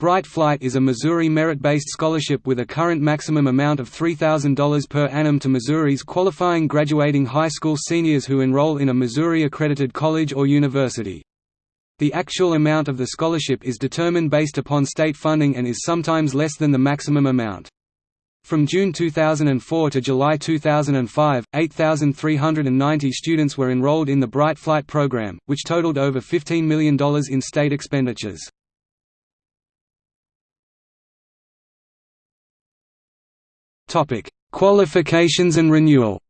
Bright Flight is a Missouri merit-based scholarship with a current maximum amount of $3,000 per annum to Missouris qualifying graduating high school seniors who enroll in a Missouri-accredited college or university. The actual amount of the scholarship is determined based upon state funding and is sometimes less than the maximum amount. From June 2004 to July 2005, 8,390 students were enrolled in the Bright Flight program, which totaled over $15 million in state expenditures. Topic: Qualifications and renewal.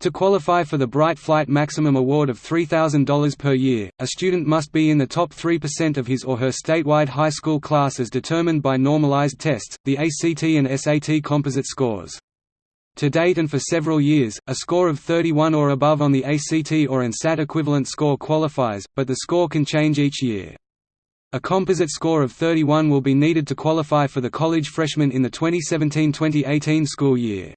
To qualify for the Bright Flight Maximum Award of $3,000 per year, a student must be in the top 3% of his or her statewide high school class as determined by normalized tests, the ACT and SAT composite scores. To date and for several years, a score of 31 or above on the ACT or an SAT equivalent score qualifies, but the score can change each year. A composite score of 31 will be needed to qualify for the college freshman in the 2017–2018 school year.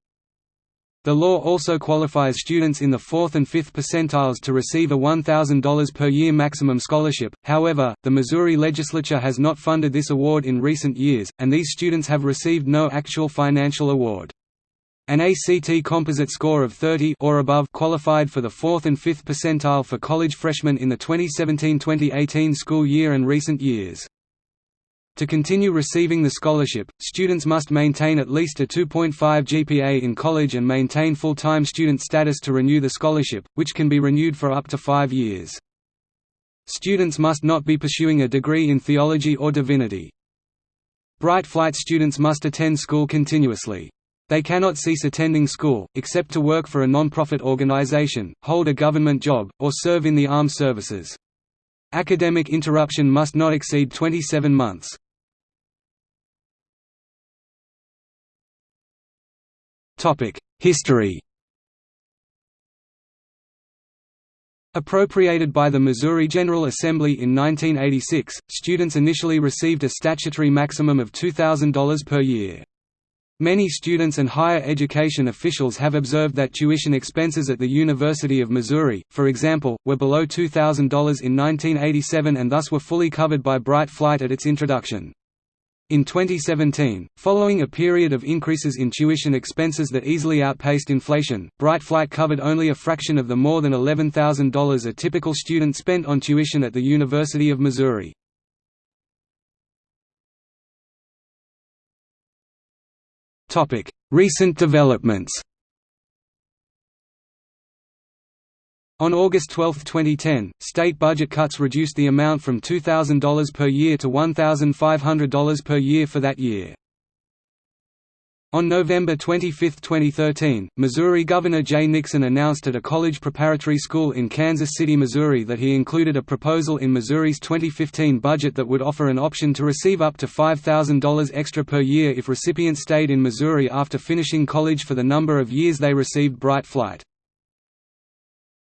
The law also qualifies students in the 4th and 5th percentiles to receive a $1,000 per year maximum scholarship, however, the Missouri legislature has not funded this award in recent years, and these students have received no actual financial award. An ACT composite score of 30 or above qualified for the 4th and 5th percentile for college freshmen in the 2017-2018 school year and recent years. To continue receiving the scholarship, students must maintain at least a 2.5 GPA in college and maintain full-time student status to renew the scholarship, which can be renewed for up to five years. Students must not be pursuing a degree in theology or divinity. Bright Flight students must attend school continuously. They cannot cease attending school, except to work for a non-profit organization, hold a government job, or serve in the armed services. Academic interruption must not exceed 27 months. History Appropriated by the Missouri General Assembly in 1986, students initially received a statutory maximum of $2,000 per year. Many students and higher education officials have observed that tuition expenses at the University of Missouri, for example, were below $2,000 in 1987 and thus were fully covered by Bright Flight at its introduction. In 2017, following a period of increases in tuition expenses that easily outpaced inflation, Bright Flight covered only a fraction of the more than $11,000 a typical student spent on tuition at the University of Missouri. Topic: Recent developments. On August 12, 2010, state budget cuts reduced the amount from $2,000 per year to $1,500 per year for that year. On November 25, 2013, Missouri Governor Jay Nixon announced at a college preparatory school in Kansas City, Missouri that he included a proposal in Missouri's 2015 budget that would offer an option to receive up to $5,000 extra per year if recipients stayed in Missouri after finishing college for the number of years they received Bright Flight.